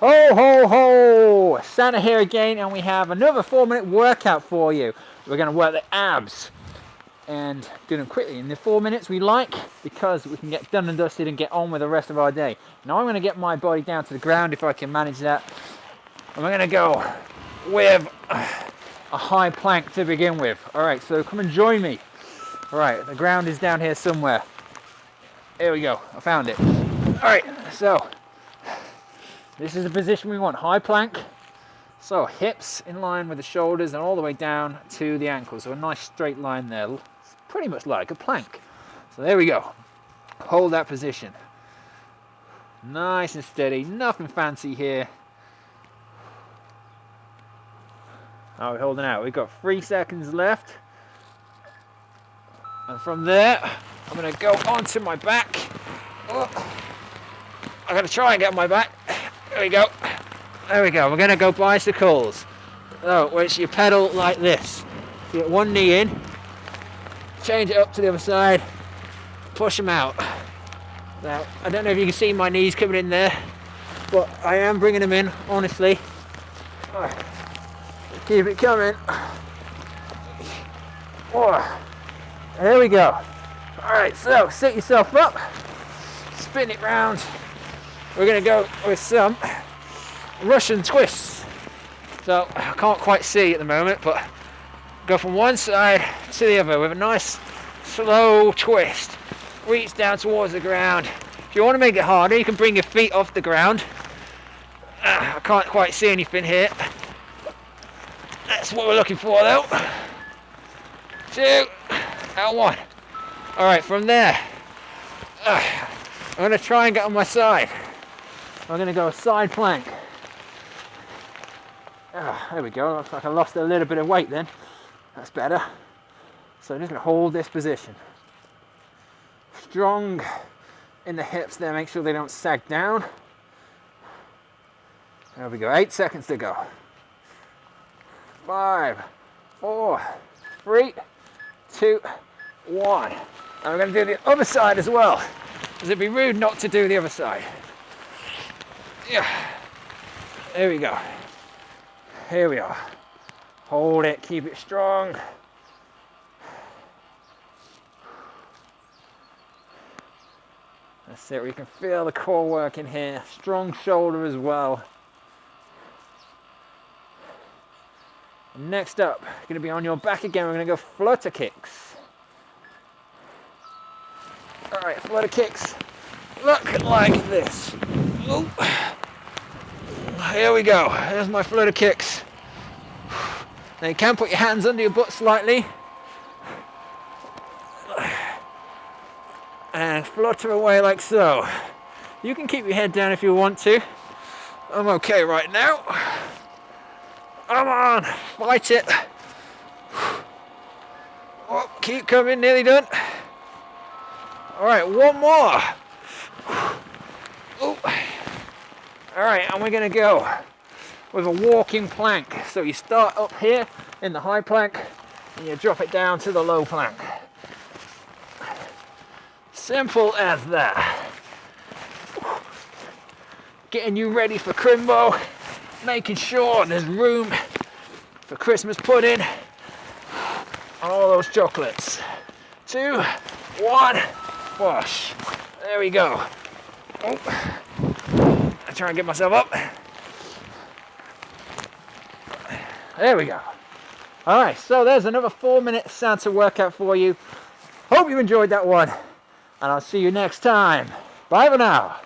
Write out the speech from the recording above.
Ho, ho, ho! Santa here again, and we have another four minute workout for you. We're going to work the abs and do them quickly in the four minutes we like because we can get done and dusted and get on with the rest of our day. Now I'm going to get my body down to the ground if I can manage that. And we're going to go with a high plank to begin with. All right, so come and join me. All right, the ground is down here somewhere. There we go, I found it. All right, so this is the position we want, high plank. So hips in line with the shoulders and all the way down to the ankles. So a nice straight line there, it's pretty much like a plank. So there we go. Hold that position. Nice and steady, nothing fancy here. How are we holding out? We've got three seconds left. And from there, I'm gonna go onto my back. Oh. I'm gonna try and get on my back. There we go. There we go. We're going to go bicycles. So, which you pedal like this. You get one knee in, change it up to the other side, push them out. Now, I don't know if you can see my knees coming in there, but I am bringing them in, honestly. Keep it coming. Oh, there we go. All right, so sit yourself up, spin it round, we're going to go with some Russian twists. So I can't quite see at the moment, but go from one side to the other with a nice slow twist. Reach down towards the ground. If you want to make it harder, you can bring your feet off the ground. Uh, I can't quite see anything here. That's what we're looking for though. Two and one. All right, from there, uh, I'm to try and get on my side. I'm going to go a side plank. Ah, there we go. Looks like I lost a little bit of weight then. That's better. So I'm just going to hold this position. Strong in the hips there. Make sure they don't sag down. There we go. Eight seconds to go. Five, four, three, two, one. And we're going to do the other side as well. Because it'd be rude not to do the other side. Yeah. There we go. Here we are. Hold it, keep it strong. That's it, we can feel the core working here. Strong shoulder as well. Next up, going to be on your back again. We're going to go flutter kicks. All right, flutter kicks. Look like this. Ooh here we go. There's my flutter kicks. Now you can put your hands under your butt slightly. And flutter away like so. You can keep your head down if you want to. I'm okay right now. Come on, fight it. Oh, keep coming, nearly done. All right, one more. Ooh. All right, and we're gonna go with a walking plank. So you start up here in the high plank and you drop it down to the low plank. Simple as that. Getting you ready for Crimbo, making sure there's room for Christmas pudding and all those chocolates. Two, one, wash. There we go. Oh try and get myself up. There we go. All right, so there's another four minute Santa workout for you. Hope you enjoyed that one, and I'll see you next time. Bye for now.